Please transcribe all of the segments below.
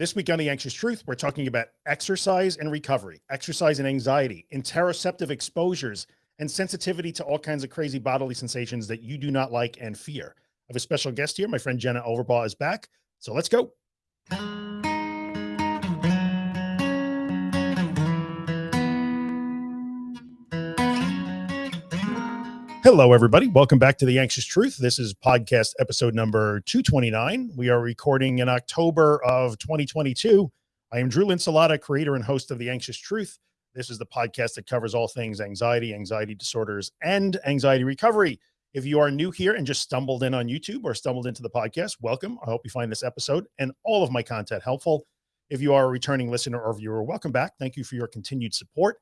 This week on The Anxious Truth, we're talking about exercise and recovery, exercise and anxiety, interoceptive exposures, and sensitivity to all kinds of crazy bodily sensations that you do not like and fear. I have a special guest here. My friend Jenna Overbaugh is back. So let's go. Hello, everybody. Welcome back to The Anxious Truth. This is podcast episode number 229. We are recording in October of 2022. I am Drew Linsalata, creator and host of The Anxious Truth. This is the podcast that covers all things anxiety, anxiety disorders, and anxiety recovery. If you are new here and just stumbled in on YouTube or stumbled into the podcast, welcome. I hope you find this episode and all of my content helpful. If you are a returning listener or viewer, welcome back. Thank you for your continued support.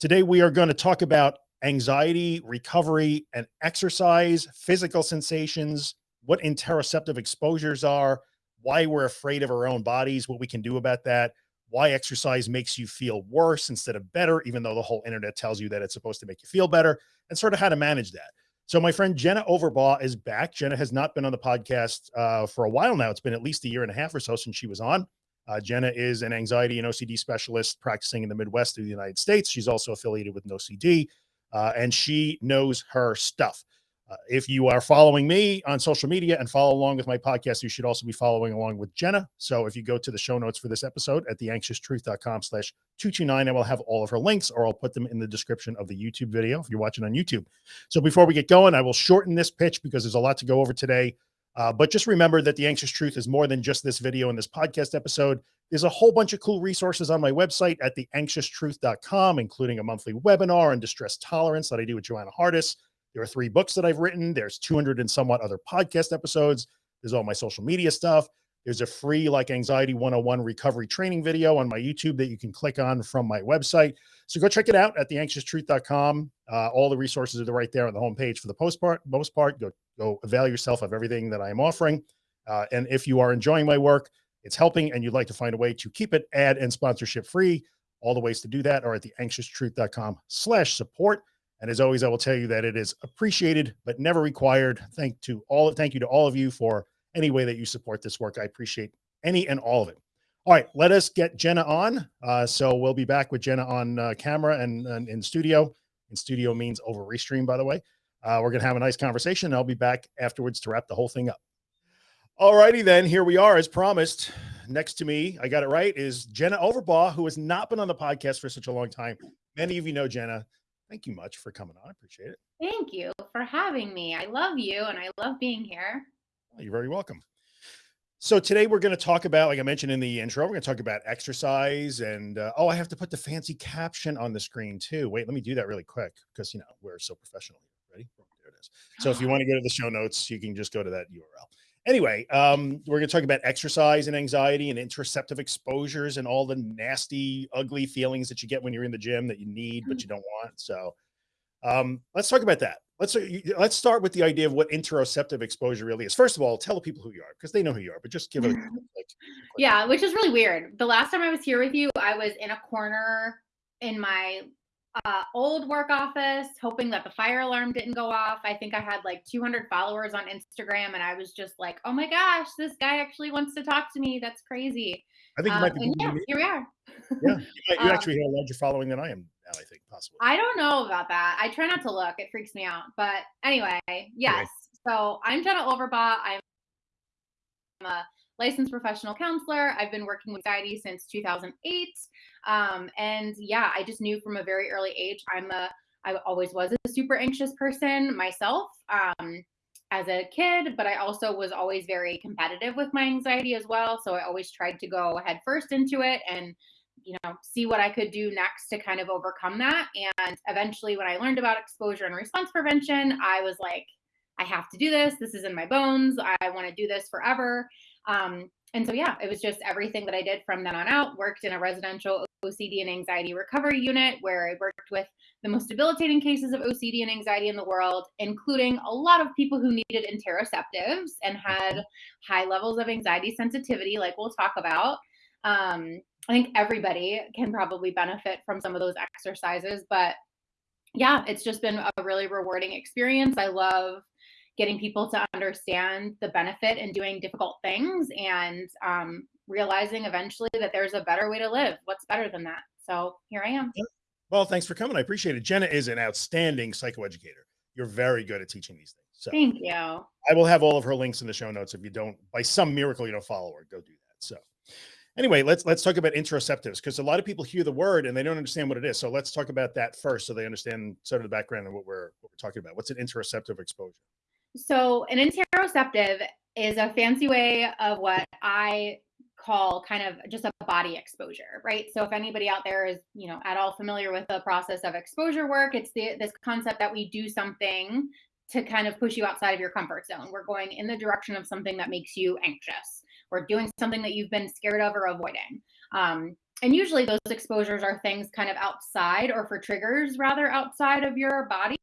Today, we are going to talk about anxiety, recovery, and exercise, physical sensations, what interoceptive exposures are, why we're afraid of our own bodies, what we can do about that, why exercise makes you feel worse instead of better, even though the whole internet tells you that it's supposed to make you feel better, and sort of how to manage that. So my friend Jenna Overbaugh is back. Jenna has not been on the podcast uh, for a while now. It's been at least a year and a half or so since she was on. Uh, Jenna is an anxiety and OCD specialist practicing in the Midwest of the United States. She's also affiliated with NOCD uh, and she knows her stuff. Uh, if you are following me on social media and follow along with my podcast, you should also be following along with Jenna. So if you go to the show notes for this episode at theanxioustruth.com slash 229, I will have all of her links or I'll put them in the description of the YouTube video if you're watching on YouTube. So before we get going, I will shorten this pitch because there's a lot to go over today. Uh, but just remember that the anxious truth is more than just this video and this podcast episode. There's a whole bunch of cool resources on my website at theanxioustruth.com, including a monthly webinar on distress tolerance that I do with Joanna Hardis. There are three books that I've written. There's 200 and somewhat other podcast episodes. There's all my social media stuff. There's a free like anxiety 101 recovery training video on my YouTube that you can click on from my website. So go check it out at theanxioustruth.com. Uh, all the resources are right there on the homepage for the post part, most part. Go, go avail yourself of everything that I am offering. Uh, and if you are enjoying my work, it's helping, and you'd like to find a way to keep it ad and sponsorship free, all the ways to do that are at theanxioustruth.com slash support. And as always, I will tell you that it is appreciated, but never required. Thank to all, thank you to all of you for any way that you support this work. I appreciate any and all of it. All right, let us get Jenna on. Uh, so we'll be back with Jenna on uh, camera and, and, in studio. In studio means over restream, by the way. Uh, we're going to have a nice conversation. and I'll be back afterwards to wrap the whole thing up. All righty, then here we are as promised. Next to me, I got it right, is Jenna Overbaugh, who has not been on the podcast for such a long time. Many of you know Jenna. Thank you much for coming on. I appreciate it. Thank you for having me. I love you and I love being here. Well, you're very welcome. So today we're going to talk about, like I mentioned in the intro, we're going to talk about exercise and, uh, oh, I have to put the fancy caption on the screen too. Wait, let me do that really quick because, you know, we're so professional. Ready? There it is. So if you want to go to the show notes, you can just go to that URL. Anyway, um, we're going to talk about exercise and anxiety and interoceptive exposures and all the nasty, ugly feelings that you get when you're in the gym that you need, but mm. you don't want. So um, let's talk about that let's uh, let's start with the idea of what interoceptive exposure really is. First of all, tell the people who you are because they know who you are, but just give it. Like, yeah, which is really weird. The last time I was here with you, I was in a corner in my uh, old work office, hoping that the fire alarm didn't go off. I think I had like 200 followers on Instagram, and I was just like, "Oh my gosh, this guy actually wants to talk to me. That's crazy." I think you might be. Um, yeah, here we are. yeah, you, um, actually have a larger following than I am now. I think possibly. I don't know about that. I try not to look; it freaks me out. But anyway, yes. So I'm Jenna Overbaugh. I'm a licensed professional counselor. I've been working with anxiety since 2008. Um, and yeah, I just knew from a very early age I'm a I always was a super anxious person myself. Um, as a kid, but I also was always very competitive with my anxiety as well. So I always tried to go head first into it and, you know, see what I could do next to kind of overcome that. And eventually, when I learned about exposure and response prevention, I was like, I have to do this. This is in my bones. I want to do this forever. Um, and so, yeah, it was just everything that I did from then on out. Worked in a residential OCD and anxiety recovery unit where I worked with the most debilitating cases of OCD and anxiety in the world, including a lot of people who needed interoceptives and had mm-hmm. high levels of anxiety sensitivity, like we'll talk about. Um, I think everybody can probably benefit from some of those exercises, but yeah, it's just been a really rewarding experience. I love getting people to understand the benefit in doing difficult things and um, realizing eventually that there's a better way to live. What's better than that? So here I am. Well, thanks for coming. I appreciate it. Jenna is an outstanding psychoeducator. You're very good at teaching these things. So Thank you. I will have all of her links in the show notes. If you don't, by some miracle, you don't follow her, go do that. So anyway, let's let's talk about interoceptives because a lot of people hear the word and they don't understand what it is. So let's talk about that first, so they understand sort of the background of what we're what we're talking about. What's an interoceptive exposure? So an interoceptive is a fancy way of what I call kind of just a body exposure, right? So if anybody out there is, you know, at all familiar with the process of exposure work, it's the this concept that we do something to kind of push you outside of your comfort zone. We're going in the direction of something that makes you anxious. We're doing something that you've been scared of or avoiding. Um, and usually those exposures are things kind of outside or for triggers rather outside of your body.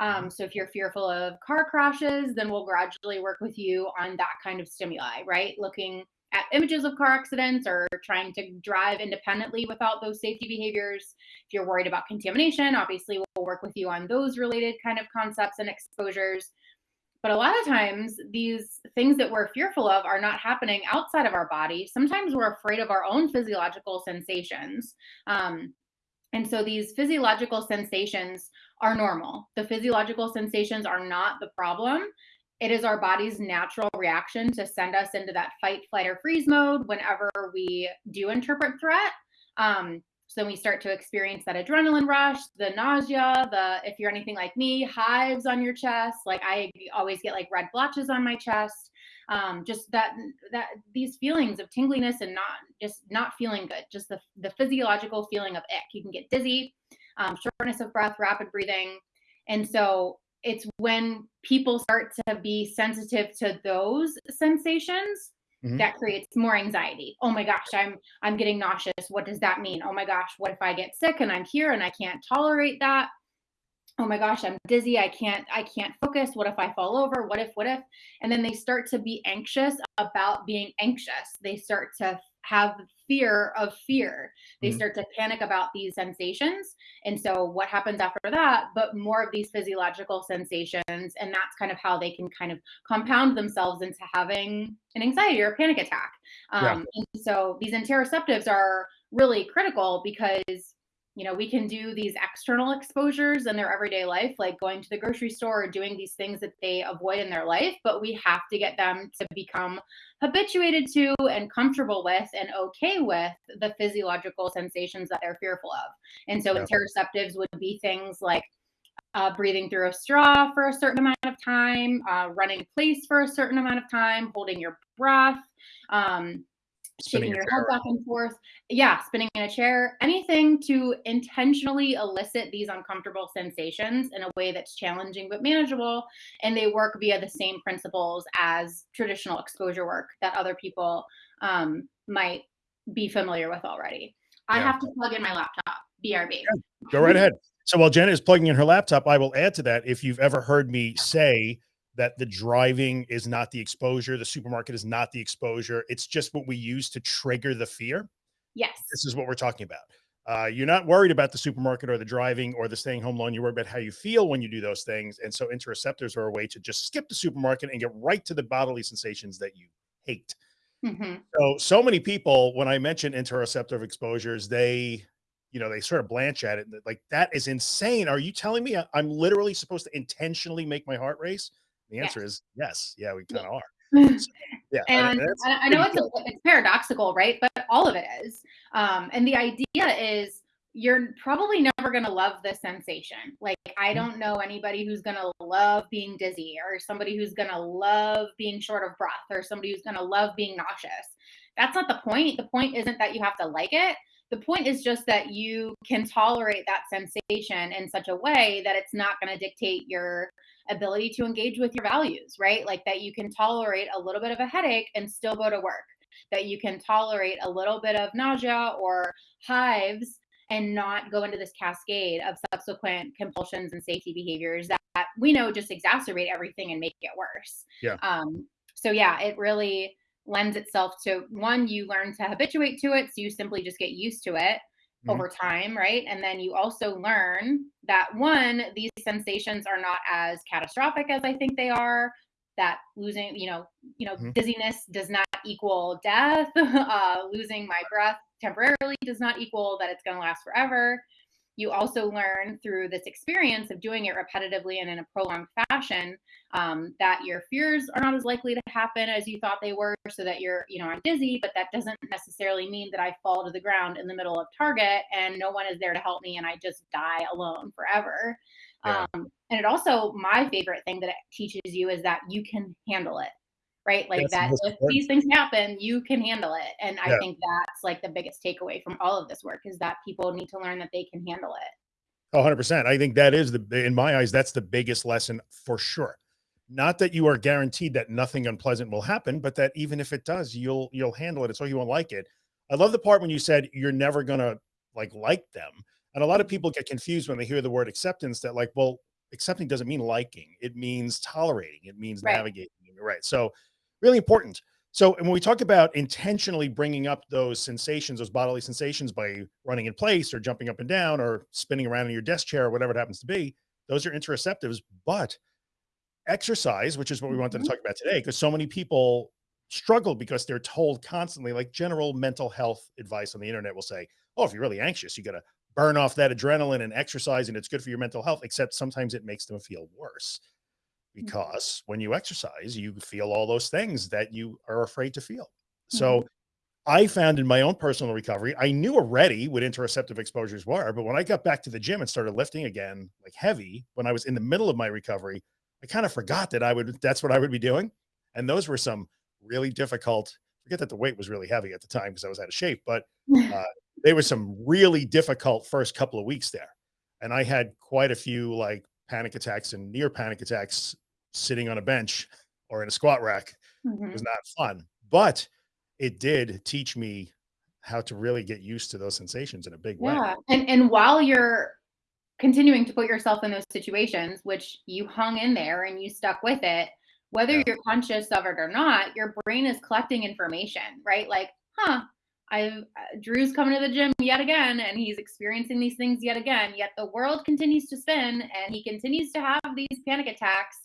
Um, so if you're fearful of car crashes, then we'll gradually work with you on that kind of stimuli, right? Looking at images of car accidents or trying to drive independently without those safety behaviors. If you're worried about contamination, obviously we'll work with you on those related kind of concepts and exposures. But a lot of times, these things that we're fearful of are not happening outside of our body. Sometimes we're afraid of our own physiological sensations. Um, and so these physiological sensations are normal. The physiological sensations are not the problem it is our body's natural reaction to send us into that fight, flight, or freeze mode whenever we do interpret threat. Um, then we start to experience that adrenaline rush, the nausea, the if you're anything like me, hives on your chest. Like I always get like red blotches on my chest. Um, just that that these feelings of tingliness and not just not feeling good, just the the physiological feeling of ick. You can get dizzy, um, shortness of breath, rapid breathing, and so it's when people start to be sensitive to those sensations mm-hmm. that creates more anxiety. Oh my gosh i'm i'm getting nauseous. What does that mean? Oh my gosh what if i get sick and i'm here and i can't tolerate that? Oh my gosh i'm dizzy. I can't i can't focus. What if i fall over? What if what if? And then they start to be anxious about being anxious. They start to have fear of fear. They mm-hmm. start to panic about these sensations. And so, what happens after that? But more of these physiological sensations. And that's kind of how they can kind of compound themselves into having an anxiety or a panic attack. Um, yeah. So, these interoceptives are really critical because you know, we can do these external exposures in their everyday life, like going to the grocery store or doing these things that they avoid in their life, but we have to get them to become habituated to and comfortable with and okay with the physiological sensations that they're fearful of. And so, yeah. interoceptives would be things like uh, breathing through a straw for a certain amount of time, uh, running in place for a certain amount of time, holding your breath. Um, shaking your head back and forth. Yeah, spinning in a chair, anything to intentionally elicit these uncomfortable sensations in a way that's challenging but manageable. And they work via the same principles as traditional exposure work that other people um, might be familiar with already. I have to plug in my laptop, BRB. Yeah, go right ahead. So while Jenna is plugging in her laptop, I will add to that. If you've ever heard me say that the driving is not the exposure, the supermarket is not the exposure. It's just what we use to trigger the fear. Yes. This is what we're talking about. Uh, you're not worried about the supermarket or the driving or the staying home loan. You're worried about how you feel when you do those things. And so interoceptives are a way to just skip the supermarket and get right to the bodily sensations that you hate. Mm-hmm. So, so many people, when I mention interoceptive exposures, they, you know, they sort of blanch at it. Like, that is insane. Are you telling me I'm literally supposed to intentionally make my heart race? The answer yes. is yes. Yeah, we kind of are. So, yeah, and I, I know it's, a, it's paradoxical, right? But all of it is. Um, and the idea is you're probably never going to love the sensation. Like, I mm-hmm. don't know anybody who's going to love being dizzy or somebody who's going to love being short of breath or somebody who's going to love being nauseous. That's not the point. The point isn't that you have to like it. The point is just that you can tolerate that sensation in such a way that it's not going to dictate your ability to engage with your values, right? Like that you can tolerate a little bit of a headache and still go to work, that you can tolerate a little bit of nausea or hives and not go into this cascade of subsequent compulsions and safety behaviors that, that we know just exacerbate everything and make it worse. Yeah. Um, so yeah, it really lends itself to one, you learn to habituate to it. So you simply just get used to it mm-hmm. over time, right? And then you also learn that one, these sensations are not as catastrophic as I think they are. that losing, you know, you know, mm-hmm. dizziness does not equal death. Uh, losing my breath temporarily does not equal that it's going to last forever. You also learn through this experience of doing it repetitively and in a prolonged fashion um, that your fears are not as likely to happen as you thought they were, so that you're, you know, I'm dizzy, but that doesn't necessarily mean that I fall to the ground in the middle of Target and no one is there to help me and I just die alone forever. Yeah. Um, and it also, my favorite thing that it teaches you is that you can handle it, right? Like That's that if these things happen, you can handle it. And yeah. I think that's like the biggest takeaway from all of this work is that people need to learn that they can handle it. 100%. I think that is the, in my eyes, that's the biggest lesson for sure. Not that you are guaranteed that nothing unpleasant will happen, but that even if it does, you'll, you'll handle it. It's all you won't like it. I love the part when you said you're never going to like, like them. And a lot of mm-hmm. people get confused when they hear the word acceptance that like, well, accepting doesn't mean liking. It means tolerating. It means right. navigating. Right. So really important. So when we talk about intentionally bringing up those sensations, those bodily sensations by running in place or jumping up and down or spinning around in your desk chair or whatever it happens to be, those are interoceptives. But exercise, which is what we wanted to mm-hmm. talk about today, because so many people struggle because they're told constantly, like general mental health advice on the internet will say, oh, if you're really anxious, you got to burn off that adrenaline and exercise and it's good for your mental health, except sometimes it makes them feel worse mm. because when you exercise, you feel all those things that you are afraid to feel. So mm -hmm. I found in my own personal recovery, I knew already what interoceptive exposures were, but when I got back to the gym and started lifting again, like heavy, when I was in the middle of my recovery, I kind of forgot that I would, that's what I would be doing. And those were some really difficult, forget that the weight was really heavy at the time because I was out of shape, but uh, they were some really difficult first couple of weeks there. And I had quite a few like panic attacks and near panic attacks sitting on a bench or in a squat rack. Mm -hmm. Was not fun, but it did teach me how to really get used to those sensations in a big yeah. way. And, and while you're continuing to put yourself in those situations, which you hung in there and you stuck with it, whether yeah. you're conscious of it or not, your brain is collecting information, right? Like, huh, I've uh, Drew's coming to the gym yet again and he's experiencing these things yet again. Yet the world continues to spin and he continues to have these panic attacks.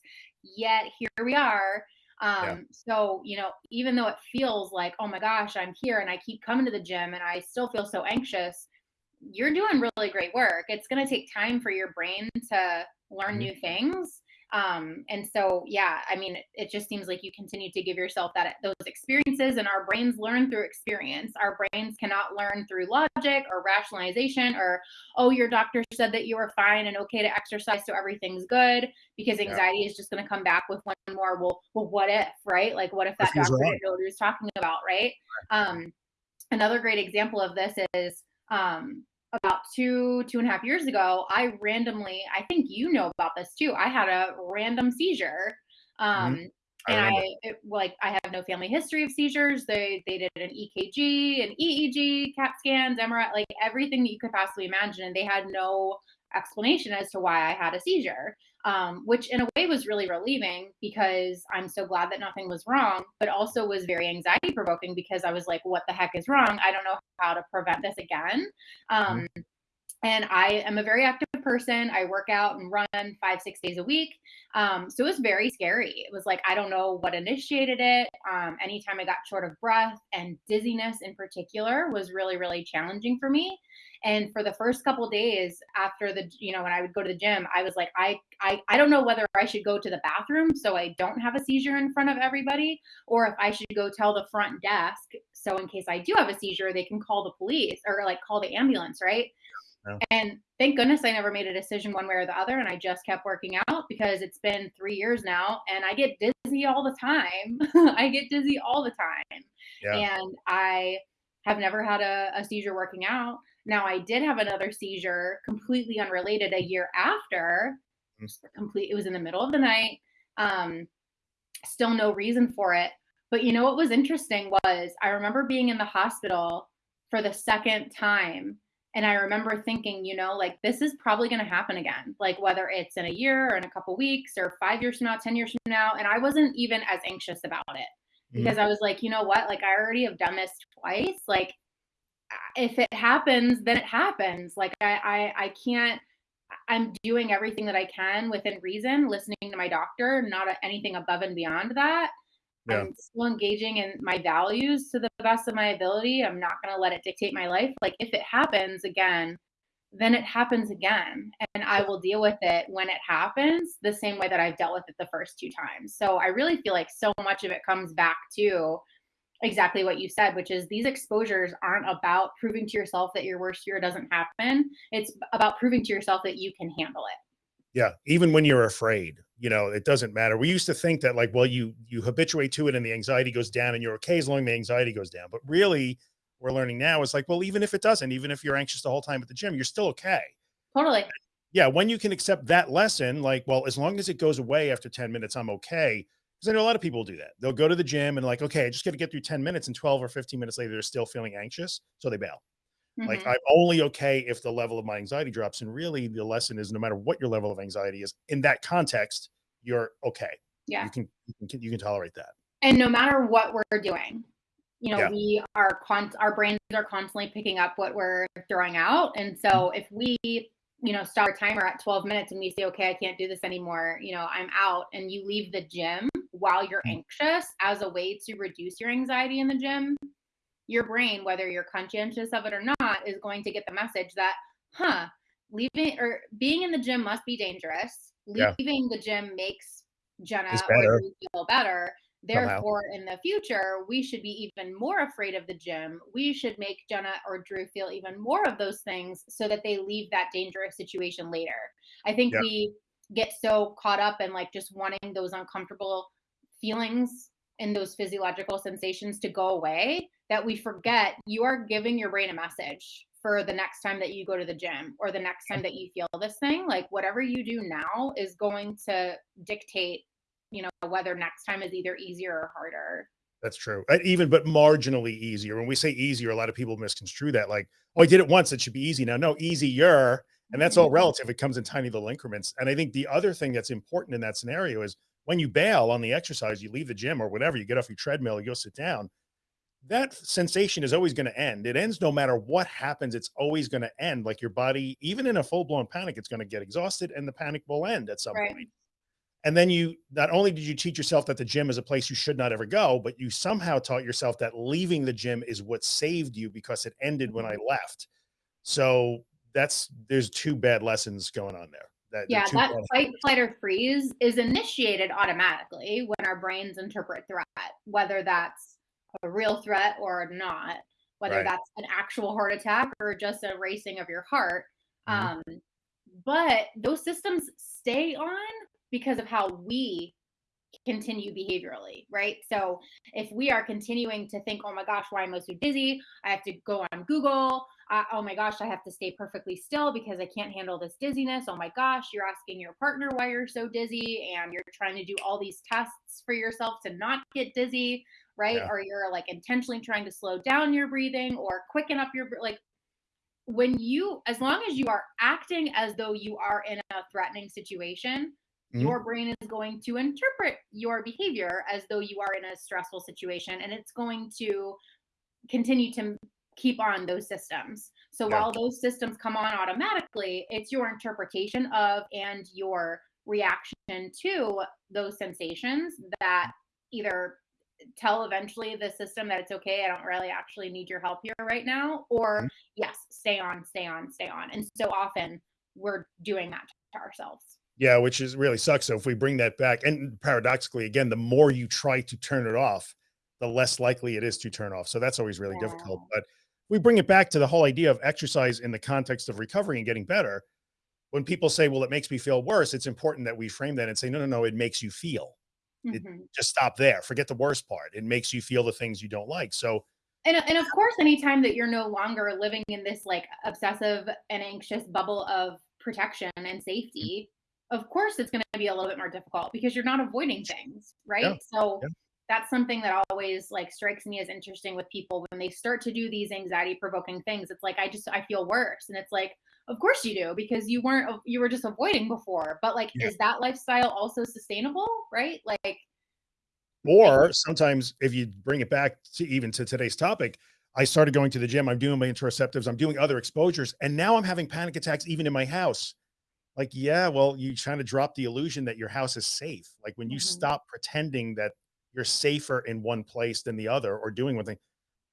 Yet here we are. Um, yeah. so, you know, even though it feels like, oh my gosh, I'm here and I keep coming to the gym and I still feel so anxious, you're doing really great work. It's going to take time for your brain to learn mm-hmm. new things um and so yeah i mean it, it, just seems like you continue to give yourself that those experiences and our brains learn through experience. Our brains cannot learn through logic or rationalization or oh your doctor said that you were fine and okay to exercise so everything's good because anxiety yeah. is just going to come back with one more well well what if right? Like what if that doctor didn't know what he was talking about right. Um another great example of this is um about two two and a half years ago i randomly i think you know about this too i had a random seizure mm-hmm. um mm-hmm. I and i it, like i have no family history of seizures they they did an ekg an eeg cat scans mri like everything that you could possibly imagine and they had no explanation as to why i had a seizure um, which in a way was really relieving because I'm so glad that nothing was wrong, but also was very anxiety provoking because I was like, what the heck is wrong? I don't know how to prevent this again. Mm-hmm. Um, and I am a very active person. I work out and run five, six days a week. Um, so it was very scary. It was like, I don't know what initiated it. Um, anytime I got short of breath and dizziness in particular was really, really challenging for me. And for the first couple days after the, you know, when I would go to the gym, I was like, I, I, I don't know whether I should go to the bathroom so I don't have a seizure in front of everybody, or if I should go tell the front desk so in case I do have a seizure, they can call the police or like call the ambulance, right? Yeah. And thank goodness I never made a decision one way or the other. And I just kept working out because it's been three years now and I get dizzy all the time. I get dizzy all the time. Yeah. And I have never had a, a, seizure working out. Now I did have another seizure completely unrelated a year after. Mm. Complete it was in the middle of the night. Um still no reason for it. But you know what was interesting was I remember being in the hospital for the second time and I remember thinking, you know, like this is probably going to happen again, like whether it's in a year or in a couple weeks or five years from now, 10 years from now. And I wasn't even as anxious about it mm-hmm. because I was like, you know what? Like I already have done this twice. Like if it happens, then it happens. Like I, I, I can't, I'm doing everything that I can within reason, listening to my doctor, not anything above and beyond that. Yeah. I'm still engaging in my values to the best of my ability. I'm not going to let it dictate my life. Like if it happens again, then it happens again and I will deal with it when it happens the same way that I've dealt with it the first two times. So I really feel like so much of it comes back to exactly what you said, which is these exposures aren't about proving to yourself that your worst fear doesn't happen. It's about proving to yourself that you can handle it. Yeah. Even when you're afraid, you know, it doesn't matter. We used to think that like, well, you, you habituate to it and the anxiety goes down and you're okay as long as the anxiety goes down. But really we're learning now is like, well, even if it doesn't, even if you're anxious the whole time at the gym, you're still okay. Totally. Yeah. When you can accept that lesson, like, well, as long as it goes away after 10 minutes, I'm okay. Cause I know a lot of people do that. They'll go to the gym and like, okay, I just got to get through 10 minutes and 12 or 15 minutes later, they're still feeling anxious. So they bail. Mm -hmm. Like I'm only okay if the level of my anxiety drops. And really the lesson is no matter what your level of anxiety is in that context, you're okay. Yeah. You can, you can, you can tolerate that. And no matter what we're doing, you know, Yeah. we are con our brains are constantly picking up what we're throwing out. And Mm-hmm. so if we, you know, start a timer at 12 minutes and we say, okay, I can't do this anymore, you know, I'm out, and you leave the gym while you're Mhm. anxious as a way to reduce your anxiety in the gym, your brain, whether you're conscientious of it or not, is going to get the message that, huh, leaving or being in the gym must be dangerous. Yeah. Leaving the gym makes Jenna or. Drew feel better. Therefore, in the future, we should be even more afraid of the gym. We should make Jenna or Drew feel even more of those things so that they leave that dangerous situation later. I think Yeah. we get so caught up in like just wanting those uncomfortable feelings and those physiological sensations to go away that we forget you are giving your brain a message for the next time that you go to the gym or the next time that you feel this thing. Like whatever you do now is going to dictate you know, whether next time is either easier or harder. That's true. Even, but marginally easier. When we say easier, a lot of people misconstrue that like, oh, I did it once. It should be easy now. No, easier. And that's all Mm-hmm. relative. It comes in tiny little increments. And I think the other thing that's important in that scenario is when you bail on the exercise, you leave the gym or whatever, you get off your treadmill, you go sit down. That sensation is always going to end. It ends no matter what happens. It's always going to end. Like your body, even in a full blown panic, it's going to get exhausted and the panic will end at some Right. point. And then you, not only did you teach yourself that the gym is a place you should not ever go, but you somehow taught yourself that leaving the gym is what saved you because it ended when I Mm-hmm. left. So that's, there's two bad lessons going on there. That Yeah, that fight, flight, or freeze is initiated automatically when our brains interpret threat, whether that's a real threat or not, whether Right. that's an actual heart attack or just a racing of your heart. Mhm. Um, but those systems stay on because of how we continue behaviorally, right? So if we are continuing to think, oh my gosh, why am I so dizzy? I have to go on Google. Uh, oh my gosh, I have to stay perfectly still because I can't handle this dizziness. Oh my gosh, you're asking your partner why you're so dizzy and you're trying to do all these tests for yourself to not get dizzy, right? Yeah. Or you're like intentionally trying to slow down your breathing or quicken up your like when you as long as you are acting as though you are in a threatening situation Mhm. your brain is going to interpret your behavior as though you are in a stressful situation and it's going to continue to keep on those systems so Yeah. while those systems come on automatically it's your interpretation of and your reaction to those sensations that either tell eventually the system that it's okay i don't really actually need your help here right now or Mhm. yes stay on stay on stay on and so often we're doing that to ourselves Yeah, which is really sucks. So if we bring that back, and paradoxically, again, the more you try to turn it off, the less likely it is to turn off. So that's always really difficult. But we bring it back to the whole idea of exercise in the context of recovery and getting better. When people say, well, it makes me feel worse, it's important that we frame that and say, no, no, no, it makes you feel. It- Mhm. Just stop there. Forget the worst part. It makes you feel the things you don't like. So and, and of course anytime that you're no longer living in this like obsessive and anxious bubble of protection and safety of course it's going to be a little bit more difficult because you're not avoiding things right Yeah, so yeah. that's something that always like strikes me as interesting with people when they start to do these anxiety provoking things it's like i just i feel worse and it's like of course you do because you weren't you were just avoiding before but like Yeah. is that lifestyle also sustainable right like Or sometimes if you bring it back to even to today's topic, I started going to the gym. I'm doing my interoceptives. I'm doing other exposures. And now I'm having panic attacks even in my house. Like, yeah, well, you trying to drop the illusion that your house is safe. Like when you Mhm. stop pretending that you're safer in one place than the other or doing one thing,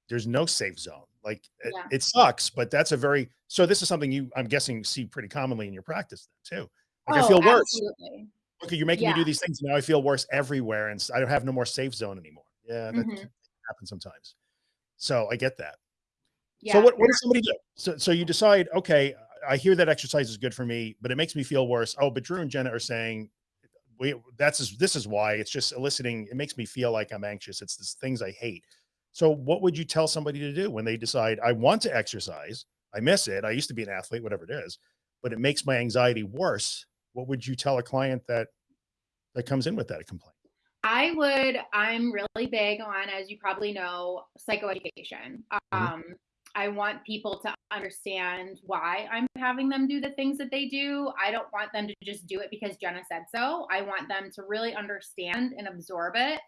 there's no safe zone. Like it, Yeah. it sucks, but that's a very, so this is something you, I'm guessing, see pretty commonly in your practice then too. Like I Oh, feel worse. absolutely. Okay, you're making me do these things. Now I feel worse everywhere and I don't have no more safe zone anymore. Yeah, that Mhm. can happen sometimes. So I get that. Yeah. So what, what does somebody do? So, so you decide, okay, I hear that exercise is good for me, but it makes me feel worse. Oh, but Drew and Jenna are saying we, that's, this is why it's just eliciting. It makes me feel like I'm anxious. It's the things I hate. So what would you tell somebody to do when they decide I want to exercise? I miss it. I used to be an athlete, whatever it is, but it makes my anxiety worse. What would you tell a client that, that comes in with that complaint? I would, I'm really big on, as you probably know, psychoeducation. Um, I want people to understand why I'm having them do the things that they do. I don't want them to just do it because Jenna said so. I want them to really understand and absorb it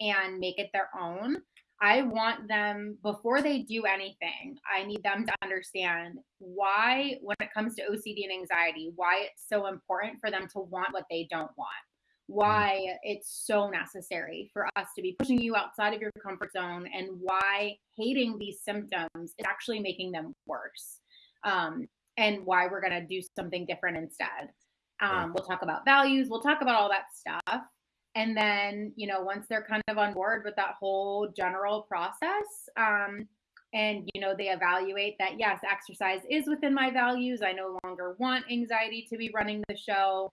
and make it their own. I want them, before they do anything, I need them to understand why, when it comes to OCD and anxiety, why it's so important for them to want what they don't want why it's so necessary for us to be pushing you outside of your comfort zone and why hating these symptoms is actually making them worse um, and why we're going to do something different instead. Um, we'll talk about values we'll talk about all that stuff and then you know once they're kind of on board with that whole general process um, and you know they evaluate that yes exercise is within my values i no longer want anxiety to be running the show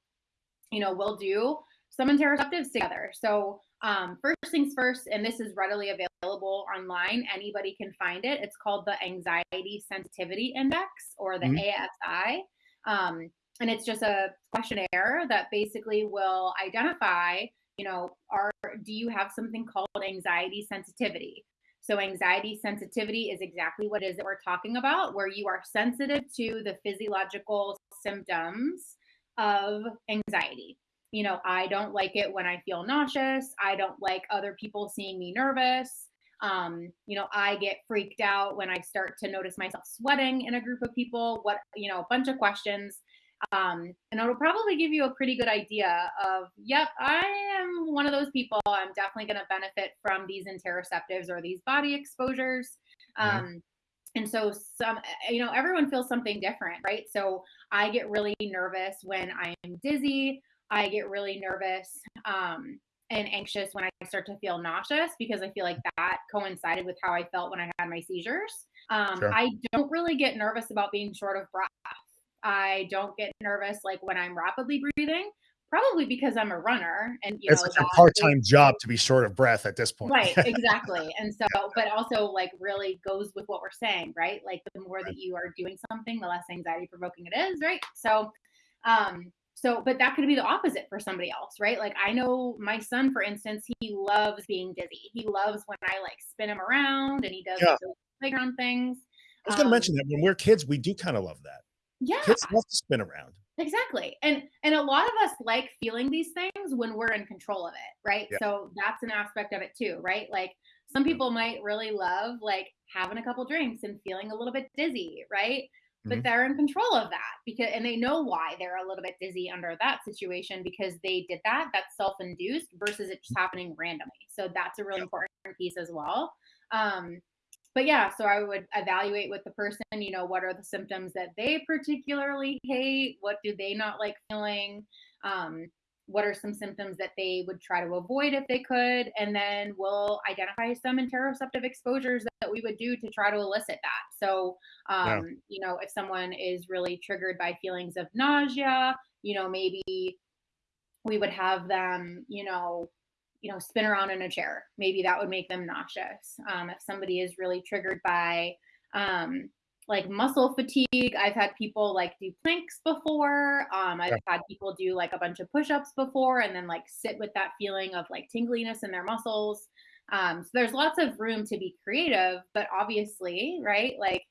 you know we'll do some interoceptives together. So um, first things first, and this is readily available online. Anybody can find it. It's called the Anxiety Sensitivity Index or the Mhm. ASI. Um, and it's just a questionnaire that basically will identify, you know, are do you have something called anxiety sensitivity? So anxiety sensitivity is exactly what it is that we're talking about, where you are sensitive to the physiological symptoms of anxiety you know, I don't like it when I feel nauseous. I don't like other people seeing me nervous. Um, you know, I get freaked out when I start to notice myself sweating in a group of people. What, you know, a bunch of questions. Um, and it'll probably give you a pretty good idea of, yep, I am one of those people. I'm definitely going to benefit from these interoceptives or these body exposures. Um, and so some you know everyone feels something different right so i get really nervous when i'm dizzy I get really nervous um, and anxious when I start to feel nauseous because I feel like that coincided with how I felt when I had my seizures. Um, Sure. I don't really get nervous about being short of breath. I don't get nervous like when I'm rapidly breathing, probably because I'm a runner and you It's know like a part-time job to be short of breath at this point. Right, exactly. And so, but also like really goes with what we're saying, right? Like the more that you are doing something, the less anxiety provoking it is, right? So, um, so, but that could be the opposite for somebody else, right? Like I know my son, for instance, he loves being dizzy. He loves when I like spin him around and he does Yeah. playground things. I was going to Um, mention that when we're kids, we do kind of love that. Yeah, Kids love to spin around. exactly. And and a lot of us like feeling these things when we're in control of it, right? Yeah. So that's an aspect of it too, right? Like some people might really love like having a couple drinks and feeling a little bit dizzy, right? But Mhm. they're in control of that because and they know why they're a little bit dizzy under that situation because they did that. That's self-induced versus it just happening randomly. So that's a really important piece as well. Um, but yeah, so I would evaluate with the person, you know, what are the symptoms that they particularly hate? What do they not like feeling? Um, what are some symptoms that they would try to avoid if they could? And then we'll identify some interoceptive exposures that we would do to try to elicit that. So, um, Yeah. you know, if someone is really triggered by feelings of nausea, you know, maybe we would have them, you know, you know, spin around in a chair. Maybe that would make them nauseous. Um, if somebody is really triggered by um, like muscle fatigue, I've had people like do planks before. Um, I've Yeah. had people do like a bunch of push-ups before, and then like sit with that feeling of like tingliness in their muscles. Um, so there's lots of room to be creative, but obviously, right? Like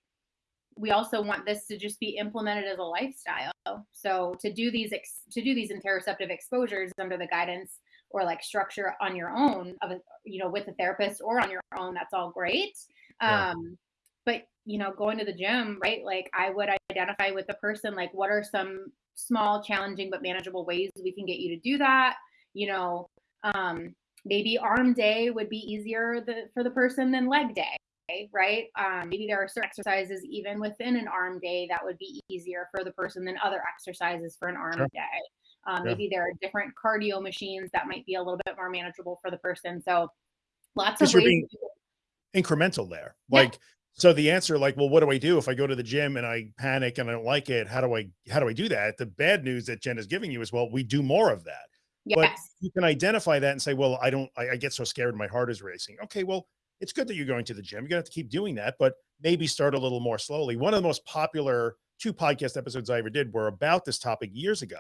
we also want this to just be implemented as a lifestyle. So to do these ex- to do these interoceptive exposures under the guidance or like structure on your own of a, you know with a therapist or on your own, that's all great. Um, but you know, going to the gym, right? Like I would identify with the person, like what are some small, challenging, but manageable ways we can get you to do that. You know, um, maybe arm day would be easier the, for the person than leg day, right? Um, maybe there are certain exercises even within an arm day that would be easier for the person than other exercises for an arm sure. day. Um, yeah. Maybe there are different cardio machines that might be a little bit more manageable for the person. So lots of ways. incremental there. Like, yeah. So the answer, like, well, what do I do if I go to the gym and I panic and I don't like it? How do I, how do I do that? The bad news that Jen is giving you is, well, we do more of that. Yes. But you can identify that and say, well, I don't, I, I get so scared. My heart is racing. Okay. Well, it's good that you're going to the gym. You're gonna have to keep doing that, but maybe start a little more slowly. One of the most popular two podcast episodes I ever did were about this topic years ago.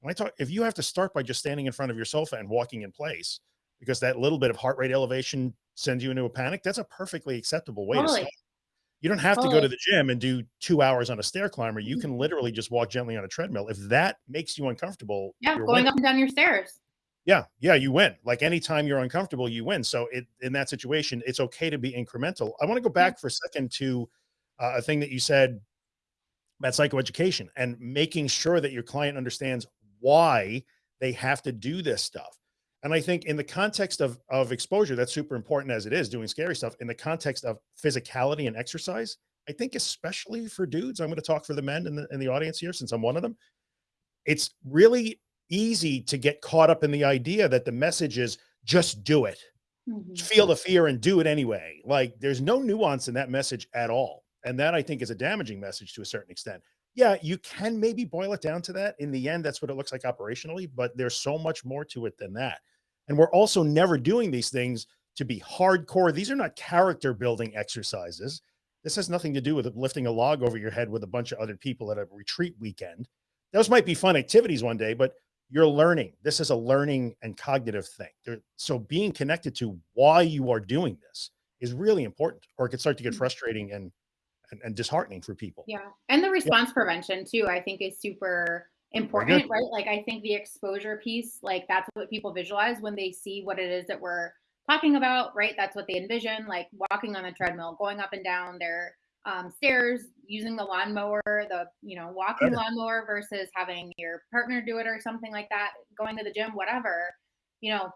When I talk, if you have to start by just standing in front of your sofa and walking in place, because that little bit of heart rate elevation sends you into a panic, that's a perfectly acceptable way totally. to start. You don't have totally. to go to the gym and do two hours on a stair climber. You can mm-hmm. literally just walk gently on a treadmill. If that makes you uncomfortable, yeah, going winning. up and down your stairs. Yeah, yeah, you win. Like anytime you're uncomfortable, you win. So it in that situation, it's okay to be incremental. I want to go back yeah. for a second to uh, a thing that you said about psychoeducation and making sure that your client understands why they have to do this stuff. And I think in the context of, of exposure, that's super important as it is doing scary stuff in the context of physicality and exercise. I think especially for dudes, I'm going to talk for the men in the, in the audience here, since I'm one of them. It's really easy to get caught up in the idea that the message is just do it, mm -hmm. feel the fear and do it anyway. Like there's no nuance in that message at all. And that I think is a damaging message to a certain extent yeah, you can maybe boil it down to that. In the end, that's what it looks like operationally, but there's so much more to it than that. And we're also never doing these things to be hardcore. These are not character building exercises. This has nothing to do with lifting a log over your head with a bunch of other people at a retreat weekend. Those might be fun activities one day, but you're learning. This is a learning and cognitive thing. So being connected to why you are doing this is really important, or it could start to get mm. frustrating and and, and disheartening for people. Yeah. And the response yeah. prevention too, I think is super important, right? Like I think the exposure piece, like that's what people visualize when they see what it is that we're talking about, right? That's what they envision, like walking on the treadmill, going up and down their um, stairs, using the lawnmower, the you know walking lawnmower versus having your partner do it or something like that, going to the gym, whatever. You know,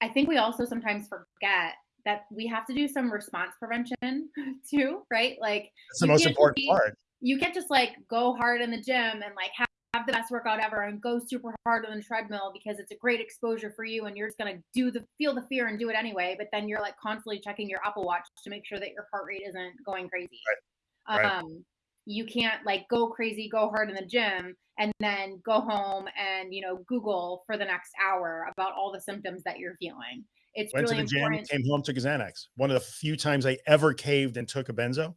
I think we also sometimes forget that we have to do some response prevention too, right? Like that's the most important be, part. You can't just like go hard in the gym and like have, have the best workout ever and go super hard on the treadmill because it's a great exposure for you and you're just gonna do the feel the fear and do it anyway. But then you're like constantly checking your Apple Watch to make sure that your heart rate isn't going crazy. Right. Um, right. you can't like go crazy, go hard in the gym and then go home and you know Google for the next hour about all the symptoms that you're feeling it's went really to the important. gym, came home, took a Xanax. One of the few times I ever caved and took a benzo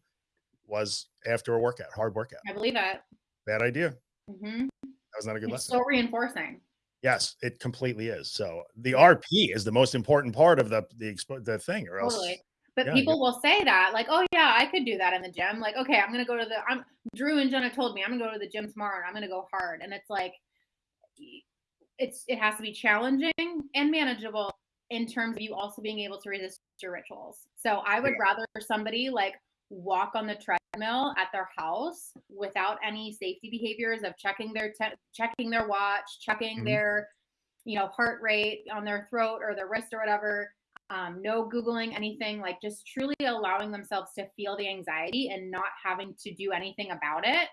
was after a workout, hard workout. I believe that. Bad idea. Mm -hmm. That was not a good it's lesson. So reinforcing. Yes, it completely is. So the RP is the most important part of the the the thing, or else. Totally. But yeah, people will say that, like, "Oh yeah, I could do that in the gym." Like, okay, I'm gonna go to the. I'm Drew and Jenna told me I'm gonna go to the gym tomorrow and I'm gonna go hard, and it's like, it's it has to be challenging and manageable in terms of you also being able to resist your rituals. So I would rather somebody like walk on the treadmill at their house without any safety behaviors of checking their checking their watch, checking mm-hmm. their you know heart rate on their throat or their wrist or whatever. Um, no googling anything like just truly allowing themselves to feel the anxiety and not having to do anything about it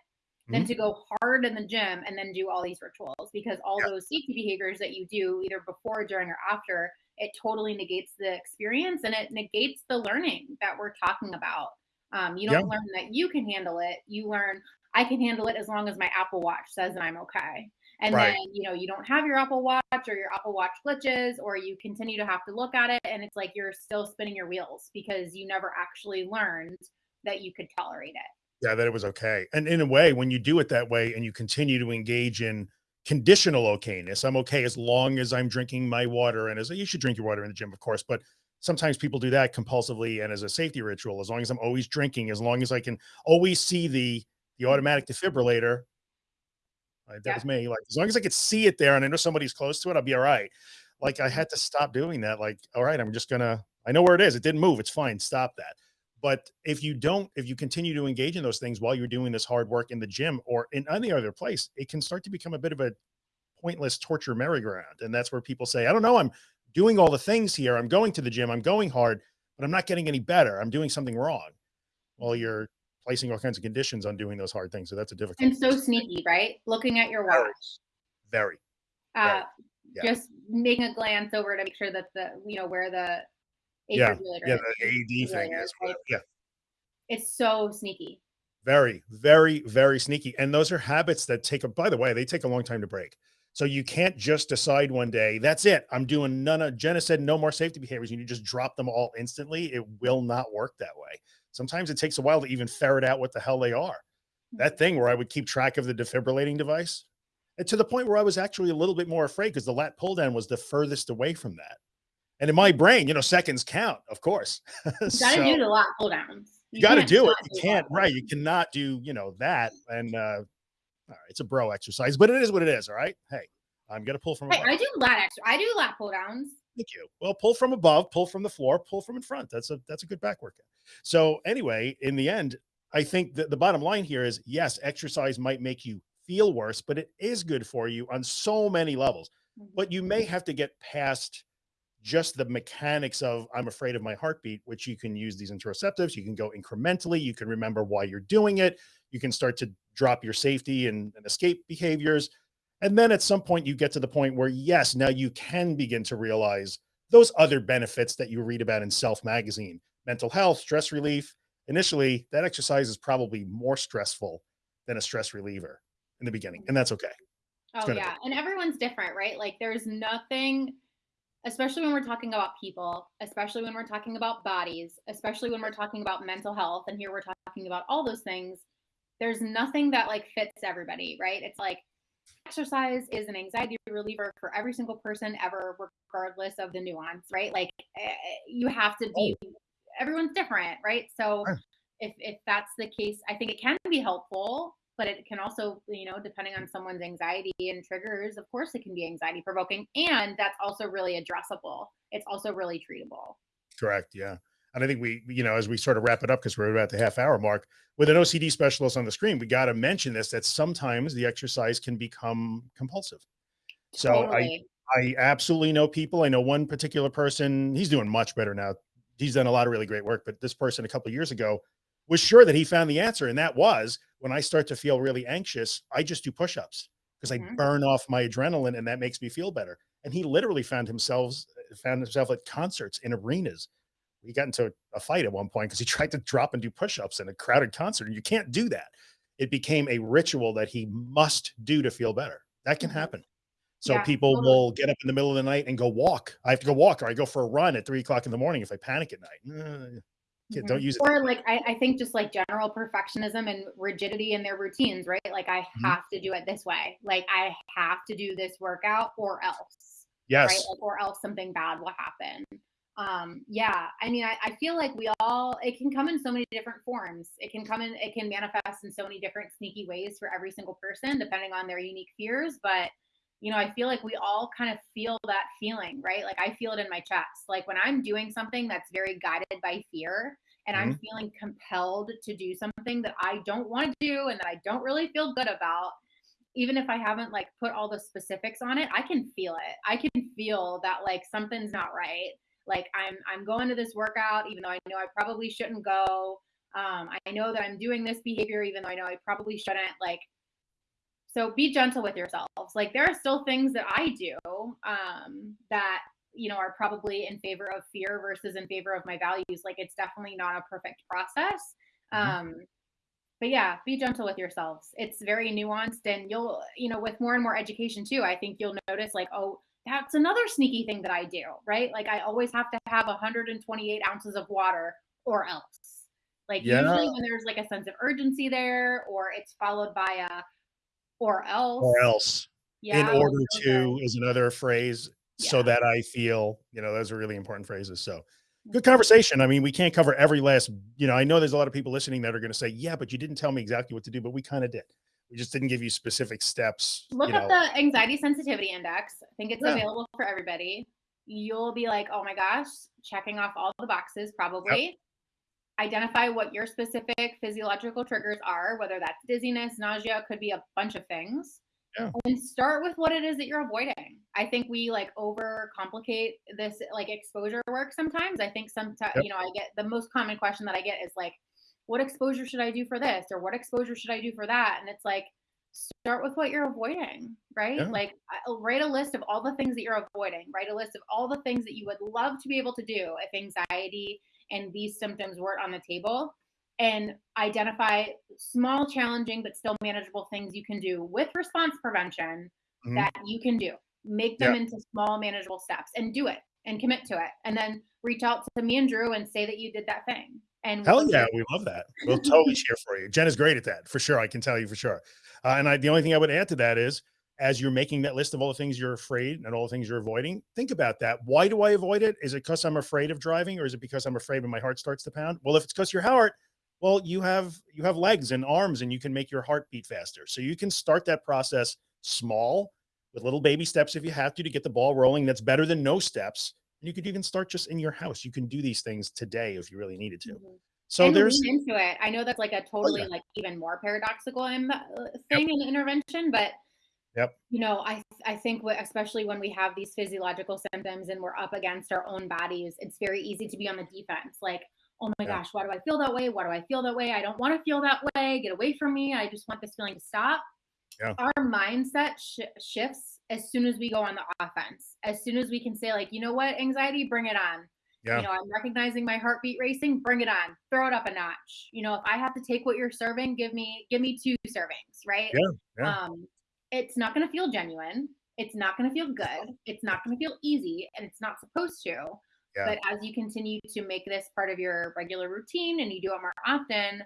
than mm-hmm. to go hard in the gym and then do all these rituals because all yeah. those safety behaviors that you do either before during or after it totally negates the experience and it negates the learning that we're talking about. Um, you don't learn that you can handle it. You learn I can handle it as long as my Apple Watch says that I'm okay. And right. then, you know, you don't have your Apple Watch or your Apple Watch glitches, or you continue to have to look at it. And it's like you're still spinning your wheels because you never actually learned that you could tolerate it. Yeah, that it was okay. And in a way, when you do it that way and you continue to engage in conditional okayness. I'm okay as long as I'm drinking my water and as you should drink your water in the gym, of course, but sometimes people do that compulsively and as a safety ritual, as long as I'm always drinking, as long as I can always see the, the automatic defibrillator, uh, that yeah. was me. Like, as long as I could see it there and I know somebody's close to it, I'll be all right. Like I mm-hmm. had to stop doing that. Like, all right, I'm just gonna, I know where it is. It didn't move. It's fine. Stop that. But if you don't, if you continue to engage in those things while you're doing this hard work in the gym or in any other place, it can start to become a bit of a pointless torture merry-go-round. And that's where people say, I don't know, I'm doing all the things here. I'm going to the gym, I'm going hard, but I'm not getting any better. I'm doing something wrong. Well, you're placing all kinds of conditions on doing those hard things. So that's a difficult. And so sneaky, right? Looking at your watch. Very. Uh, yeah. Just making a glance over to make sure that the, you know, where the yeah, yeah, the AED thing is, right? yeah. It's so sneaky. Very, very, very sneaky. And those are habits that take a, by the way, they take a long time to break. So you can't just decide one day, that's it. I'm doing none of, Jenna said no more safety behaviors. And you just drop them all instantly. It will not work that way. Sometimes it takes a while to even ferret out what the hell they are. That mm-hmm. thing where I would keep track of the defibrillating device and to the point where I was actually a little bit more afraid because the lat pull down was the furthest away from that. And in my brain, you know, seconds count, of course. You gotta do the lat pull downs. You, you got to do it. You can't, right. You cannot do, you know, that. And uh, all right, it's a bro exercise, but it is what it is. All right. Hey, I'm gonna pull from. Hey, I do lat extra. I do lat pull downs. Thank you. Well, pull from above, pull from the floor, pull from in front. That's a that's a good back workout. So anyway, in the end, I think that the bottom line here is yes, exercise might make you feel worse, but it is good for you on so many levels. Mm -hmm. But you may have to get past just the mechanics of I'm afraid of my heartbeat, which you can use these interoceptives. You can go incrementally. You can remember why you're doing it. You can start to drop your safety and, and escape behaviors. And then at some point you get to the point where yes, now you can begin to realize those other benefits that you read about in self magazine, mental health, stress relief. Initially that exercise is probably more stressful than a stress reliever in the beginning. And that's okay. Oh yeah. And everyone's different, right? Like there's nothing especially when we're talking about people, especially when we're talking about bodies, especially when we're talking about mental health. And here we're talking about all those things. There's nothing that like fits everybody, right? It's like exercise is an anxiety reliever for every single person ever, regardless of the nuance, right? Like eh, you have to be, everyone's different, right? So if, if that's the case, I think it can be helpful but it can also, you know, depending on someone's anxiety and triggers, of course, it can be anxiety provoking. And that's also really addressable. It's also really treatable. Correct. Yeah. And I think we, you know, as we sort of wrap it up, because we're about the half hour mark with an OCD specialist on the screen, we got to mention this, that sometimes the exercise can become compulsive. So totally. I, I absolutely know people. I know one particular person, he's doing much better now. He's done a lot of really great work, but this person a couple years ago was sure that he found the answer. And that was when I start to feel really anxious, I just do push-ups because I mm -hmm. burn off my adrenaline and that makes me feel better. And he literally found himself, found himself at concerts in arenas. He got into a fight at one point because he tried to drop and do push-ups in a crowded concert. And you can't do that. It became a ritual that he must do to feel better. That can mm -hmm. happen. So yeah, people totally. will get up in the middle of the night and go walk. I have to go walk or I go for a run at three o'clock in the morning if I panic at night. Don't mm-hmm. use it. Or like I, I, think just like general perfectionism and rigidity in their routines, right? Like I mm-hmm. have to do it this way. Like I have to do this workout or else. Yes. Right? Like, or else something bad will happen. Um, yeah. I mean, I, I feel like we all it can come in so many different forms. It can come in, it can manifest in so many different sneaky ways for every single person, depending on their unique fears. But you know, I feel like we all kind of feel that feeling, right? Like I feel it in my chest. Like when I'm doing something that's very guided by fear and mm-hmm. I'm feeling compelled to do something that I don't want to do and that I don't really feel good about, even if I haven't like put all the specifics on it, I can feel it. I can feel that like something's not right. Like I'm I'm going to this workout even though I know I probably shouldn't go. Um, I know that I'm doing this behavior even though I know I probably shouldn't. Like so be gentle with yourselves. Like there are still things that I do um, that you know are probably in favor of fear versus in favor of my values. Like it's definitely not a perfect process. Mm-hmm. Um, but yeah, be gentle with yourselves. It's very nuanced, and you'll you know with more and more education too. I think you'll notice like oh that's another sneaky thing that I do, right? Like I always have to have 128 ounces of water or else. Like yeah. usually when there's like a sense of urgency there, or it's followed by a or else. Or else. Yeah, in order to is another phrase. Yeah. So that I feel, you know, those are really important phrases. So good mm-hmm. conversation. I mean, we can't cover every last, you know, I know there's a lot of people listening that are going to say, yeah, but you didn't tell me exactly what to do, but we kind of did. We just didn't give you specific steps. Look at know. the anxiety sensitivity index. I think it's yeah. available for everybody. You'll be like, oh my gosh, checking off all the boxes probably. Yep. Identify what your specific physiological triggers are, whether that's dizziness, nausea, could be a bunch of things. Yeah. And start with what it is that you're avoiding. I think we like overcomplicate this like exposure work sometimes. I think sometimes, Yep. you know, I get the most common question that I get is like, what exposure should I do for this? Or what exposure should I do for that? And it's like, start with what you're avoiding, right? Yeah. Like, write a list of all the things that you're avoiding, write a list of all the things that you would love to be able to do if anxiety and these symptoms weren't on the table and identify small, challenging, but still manageable things you can do with response prevention Mhm. that you can do. Make them Yeah. into small, manageable steps and do it and commit to it. And then reach out to me and Drew and say that you did that thing. And Hell we'll yeah, we love that. We'll totally cheer for you. Jen is great at that, for sure. I can tell you for sure. Uh, and I, the only thing I would add to that is, as you're making that list of all the things you're afraid and all the things you're avoiding, think about that. Why do I avoid it? Is it because I'm afraid of driving, or is it because I'm afraid when my heart starts to pound? Well, if it's because your heart, well, you have you have legs and arms, and you can make your heart beat faster. So you can start that process small with little baby steps if you have to to get the ball rolling. That's better than no steps. And you could even start just in your house. You can do these things today if you really needed to. Mhm. So and there's into it. I know that's like a totally Oh, yeah. like even more paradoxical uh, thing in intervention, but Yep. you know, I I think what, especially when we have these physiological symptoms and we're up against our own bodies, it's very easy to be on the defense. Like, oh my Yeah. gosh, why do I feel that way? Why do I feel that way? I don't want to feel that way. Get away from me. I just want this feeling to stop. Yeah. Our mindset sh- shifts as soon as we go on the offense. As soon as we can say, like, you know what, anxiety, bring it on yeah. you know i'm recognizing my heartbeat racing bring it on throw it up a notch you know if i have to take what you're serving give me give me two servings right Yeah, yeah. um it's not going to feel genuine it's not going to feel good it's not going to feel easy and it's not supposed to Yeah. but as you continue to make this part of your regular routine and you do it more often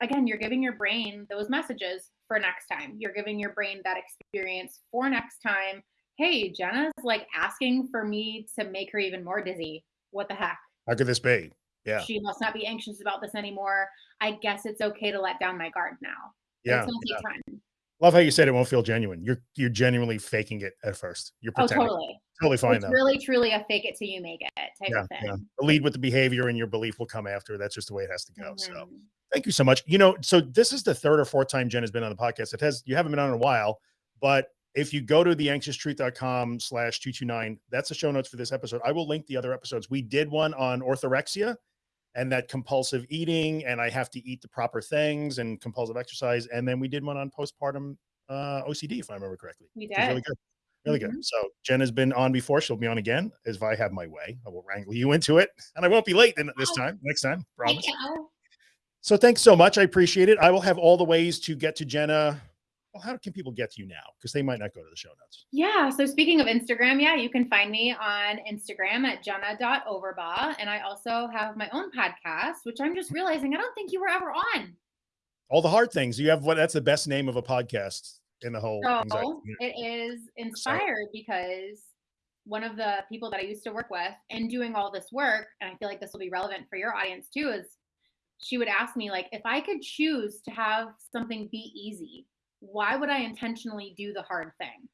again you're giving your brain those messages for next time you're giving your brain that experience for next time hey jenna's like asking for me to make her even more dizzy what the heck How could this be? Yeah. she must not be anxious about this anymore. I guess it's okay to let down my guard now. Yeah. It's gonna yeah. take time. Love how you said it won't feel genuine. You're you're genuinely faking it at first. You're pretending. Oh, totally. Totally fine It's though. really truly a fake it till you make it type Yeah, of thing. yeah. Lead with the behavior and your belief will come after. That's just the way it has to go. So Mhm. thank you so much. You know, so this is the third or fourth time Jen has been on the podcast. It has you haven't been on in a while, but if you go to the anxioustruth.com slash 229, that's the show notes for this episode. I will link the other episodes. We did one on orthorexia and that compulsive eating, and I have to eat the proper things and compulsive exercise. And then we did one on postpartum uh, OCD, if I remember correctly. We is really good. Really good. So Jen has been on before. She'll be on again. If I have my way, I will wrangle you into it, and I won't be late this Oh. time. Next time, promise. Thank you. So thanks so much. I appreciate it. I will have all the ways to get to Jenna. Well, how can people get to you now? Because they might not go to the show notes. Yeah. So speaking of Instagram, yeah, you can find me on Instagram at jenna.overbaugh. And I also have my own podcast, which I'm just realizing I don't think you were ever on. All the hard things. You have what? That's the best name of a podcast in the whole. So it is inspired because one of the people that I used to work with and doing all this work, and I feel like this will be relevant for your audience too, is she would ask me, like, if I could choose to have something be easy, why would I intentionally do the hard thing?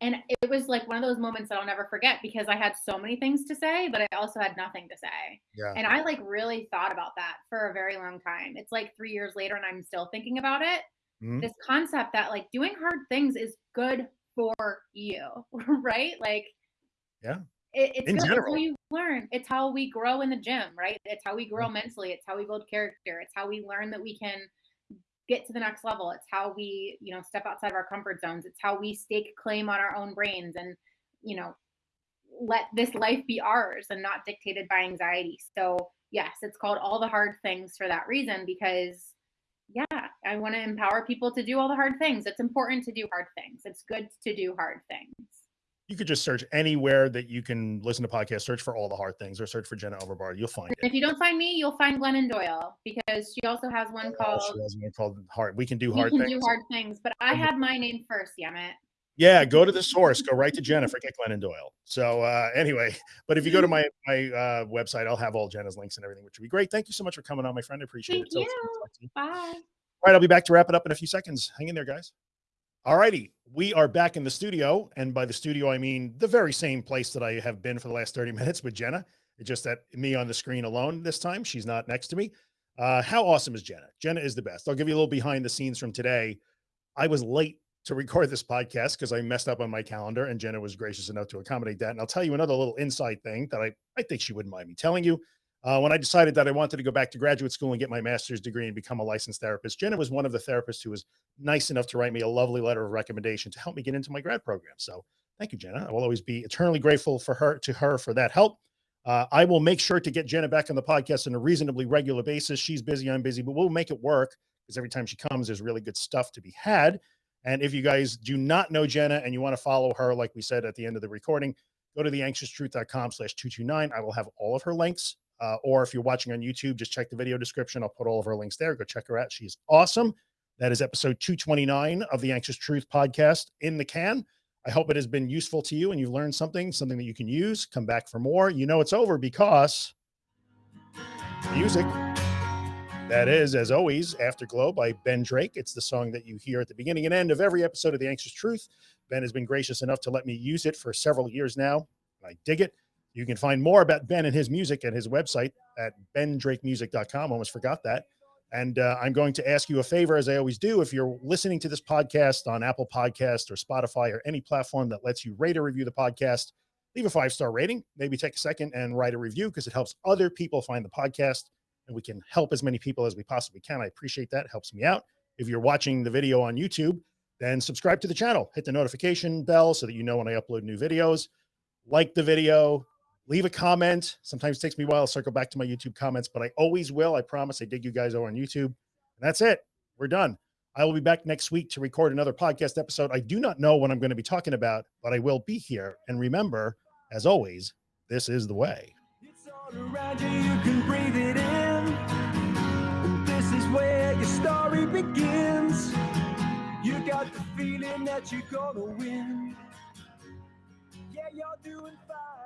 And it was like one of those moments that I'll never forget because I had so many things to say, but I also had nothing to say. yeah. And I like really thought about that for a very long time. It's like three years later and I'm still thinking about it Mhm. this concept that like doing hard things is good for you, right? Like, Yeah. it, it's In good. General. how you learn. It's how we grow in the gym, right? It's how we grow mentally. It's how we build character. It's how we learn that we can get to the next level. It's how we, you know, step outside of our comfort zones. It's how we stake claim on our own brains and, you know, let this life be ours and not dictated by anxiety. So, yes, it's called all the hard things for that reason because yeah, I want to empower people to do all the hard things. It's important to do hard things. It's good to do hard things. You could just search anywhere that you can listen to podcasts. Search for all the hard things, or search for Jenna Overbaugh. You'll find it. if you don't find me, you'll find Glennon Doyle because she also has one Oh, called she has one called hard. We can do hard Can things. Do Hard Things. But I had my name first, damn it. Yeah, go to the source. Go right to Jenna. Forget Glennon Doyle. So uh, anyway, but if you go to my my uh, website, I'll have all Jenna's links and everything, which would be great. Thank you so much for coming on, my friend. I appreciate Thank it. So it's you. good to talk to you. Bye. All right, I'll be back to wrap it up in a few seconds. Hang in there, guys. All righty, we are back in the studio, and by the studio I mean the very same place that I have been for the last thirty minutes with Jenna. It's just that me on the screen alone this time. She's not next to me. Uh, how awesome is Jenna? Jenna is the best. I'll give you a little behind the scenes from today. I was late to record this podcast because I messed up on my calendar and Jenna was gracious enough to accommodate that. And I'll tell you another little inside thing that I, I think she wouldn't mind me telling you. Uh, when I decided that I wanted to go back to graduate school and get my master's degree and become a licensed therapist, Jenna was one of the therapists who was nice enough to write me a lovely letter of recommendation to help me get into my grad program. So thank you, Jenna. I will always be eternally grateful for her to her for that help. Uh, I will make sure to get Jenna back on the podcast on a reasonably regular basis. She's busy, I'm busy, but we'll make it work because every time she comes, there's really good stuff to be had. And if you guys do not know Jenna and you want to follow her, like we said at the end of the recording, go to theanxioustruth.com slash 229. I will have all of her links. Uh, or if you're watching on YouTube, just check the video description. I'll put all of her links there. Go check her out. She's awesome. That is episode 229 of the Anxious Truth podcast in the can. I hope it has been useful to you and you've learned something, something that you can use. Come back for more. You know it's over because music. That is, as always, Afterglow by Ben Drake. It's the song that you hear at the beginning and end of every episode of The Anxious Truth. Ben has been gracious enough to let me use it for several years now. I dig it. You can find more about Ben and his music at his website at bendrakemusic.com. Almost forgot that. And uh, I'm going to ask you a favor, as I always do. If you're listening to this podcast on Apple Podcast or Spotify or any platform that lets you rate or review the podcast, leave a five star rating. Maybe take a second and write a review because it helps other people find the podcast and we can help as many people as we possibly can. I appreciate that. It helps me out. If you're watching the video on YouTube, then subscribe to the channel, hit the notification bell so that you know when I upload new videos. Like the video, leave a comment. Sometimes it takes me a while to circle back to my YouTube comments, but I always will. I promise I dig you guys over on YouTube. And that's it. We're done. I will be back next week to record another podcast episode. I do not know what I'm going to be talking about, but I will be here. And remember, as always, this is the way. It's all around you, you can breathe it in. This is where your story begins. You got the feeling that you're gonna win. Yeah, you're doing fine.